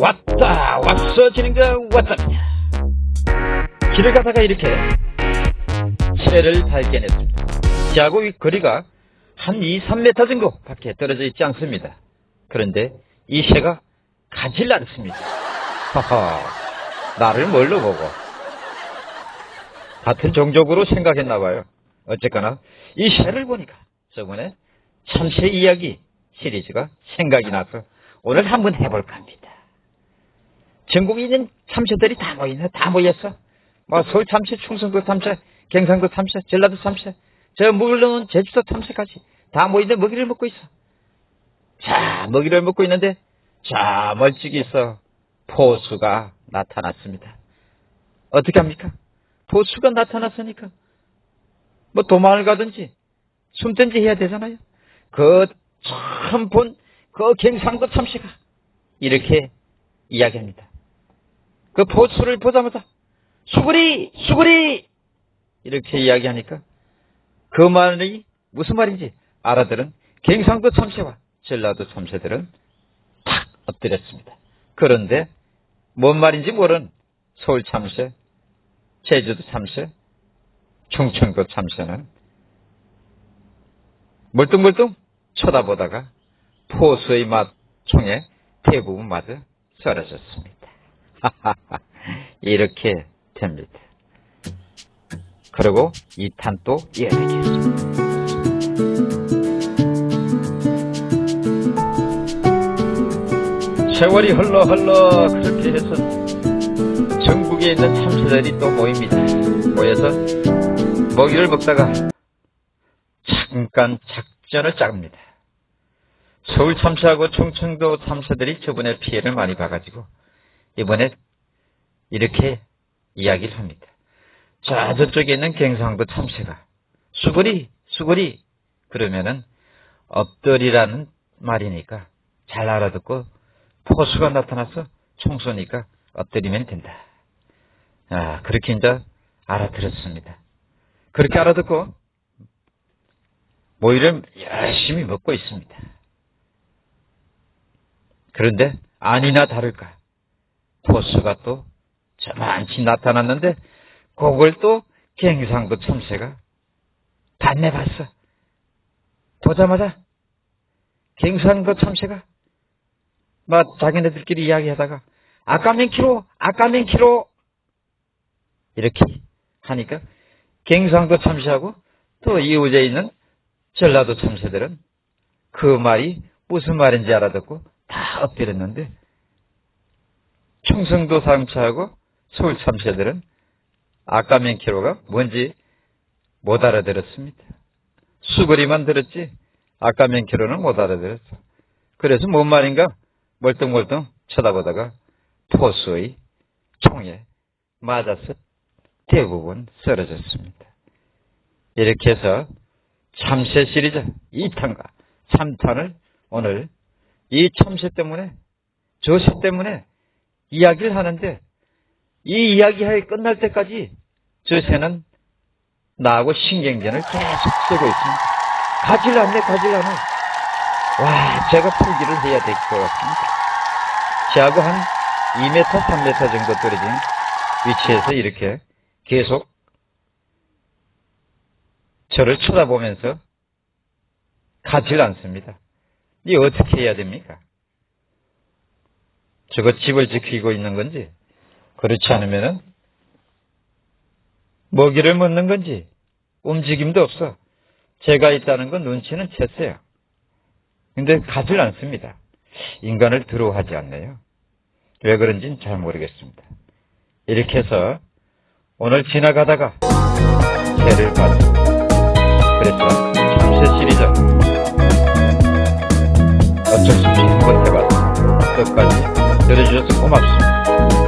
왔다 왔어 지는가 왔답니다. 길을 가다가 이렇게 새를 발견했습니다. 저하고 이 거리가 한 2, 3m 정도 밖에 떨어져 있지 않습니다. 그런데 이 새가 가질 않습니다. 하하 나를 뭘로 보고? 같은 종족으로 생각했나봐요. 어쨌거나 이 새를 보니까 저번에 참새 이야기 시리즈가 생각이 나서 오늘 한번 해볼까 합니다. 전국에 있는 참새들이 다 모이네. 다 모였어. 뭐 서울 참새, 충성도 참새, 경상도 참새, 전라도 참새, 저 물론 제주도 참새까지 다 모이는데 먹이를 먹고 있어. 자, 먹이를 먹고 있는데 자, 멀찍이 있어. 포수가 나타났습니다. 어떻게 합니까? 포수가 나타났으니까 뭐 도망을 가든지 숨든지 해야 되잖아요. 그 처음 본 그 경상도 참새가 이렇게 이야기합니다. 그 포수를 보자마자 수구리 수구리 이렇게 이야기하니까 그 말이 무슨 말인지 알아들은 경상도 참새와 전라도 참새들은 탁 엎드렸습니다. 그런데 뭔 말인지 모르는 서울 참새, 제주도 참새, 충청도 참새는 멀뚱멀뚱 쳐다보다가 포수의 맛 총에 대부분 맞아 쓰러졌습니다. 이렇게 됩니다. 그리고 2탄 또 이어지겠습니다. 세월이 흘러 흘러 그렇게 해서 전국에 있는 참새들이 또 모입니다. 모여서 먹이를 먹다가 잠깐 작전을 짭니다. 서울 참새하고 충청도 참새들이 저번에 피해를 많이 봐가지고 이번에 이렇게 이야기를 합니다. 자 저쪽에 있는 경상도 참새가 수구리 수구리 그러면은 엎드리라는 말이니까 잘 알아듣고 포수가 나타나서 총 쏘니까 엎드리면 된다. 아 그렇게 이제 알아들었습니다. 그렇게 알아듣고 모이를 열심히 먹고 있습니다. 그런데 아니나 다를까 포수가 또 저만치 나타났는데 그걸 또 경상도 참새가 단내봤어. 보자마자 경상도 참새가 막 자기네들끼리 이야기하다가 아까 몇 킬로 아까 몇 킬로 이렇게 하니까 경상도 참새하고 또 이웃에 있는 전라도 참새들은 그 말이 무슨 말인지 알아듣고 다 엎드렸는데 충성도 참새하고 서울 참새들은 아까 몇 킬로가 뭔지 못 알아들었습니다. 수그리만 들었지 아까 몇 킬로는 못 알아들었어. 그래서 뭔 말인가 멀뚱멀뚱 쳐다보다가 포수의 총에 맞아서 대부분 쓰러졌습니다. 이렇게 해서 참새 시리즈 2탄과 3탄을 오늘 이 참새 때문에 저새 때문에 이야기를 하는데 이 이야기가 끝날 때까지 저 새는 나하고 신경전을 계속 쓰고 있습니다. 가질 않네 가질 않네. 와 제가 풀기를 해야 될 것 같습니다. 저하고 한 2m 3m 정도 떨어진 위치에서 이렇게 계속 저를 쳐다보면서 가질 않습니다. 이 어떻게 해야 됩니까? 저거 집을 지키고 있는 건지 그렇지 않으면은 먹이를 먹는 건지 움직임도 없어. 제가 있다는 건 눈치는 챘어요. 근데 가질 않습니다. 인간을 두려워하지 않네요. 왜 그런지는 잘 모르겠습니다. 이렇게 해서 오늘 지나가다가 새를 봤습니다. 그래서 참새 시리즈 어쩔 수 없이 한번 해봤습니다. 끝까지 들어주셔서 고맙습니다.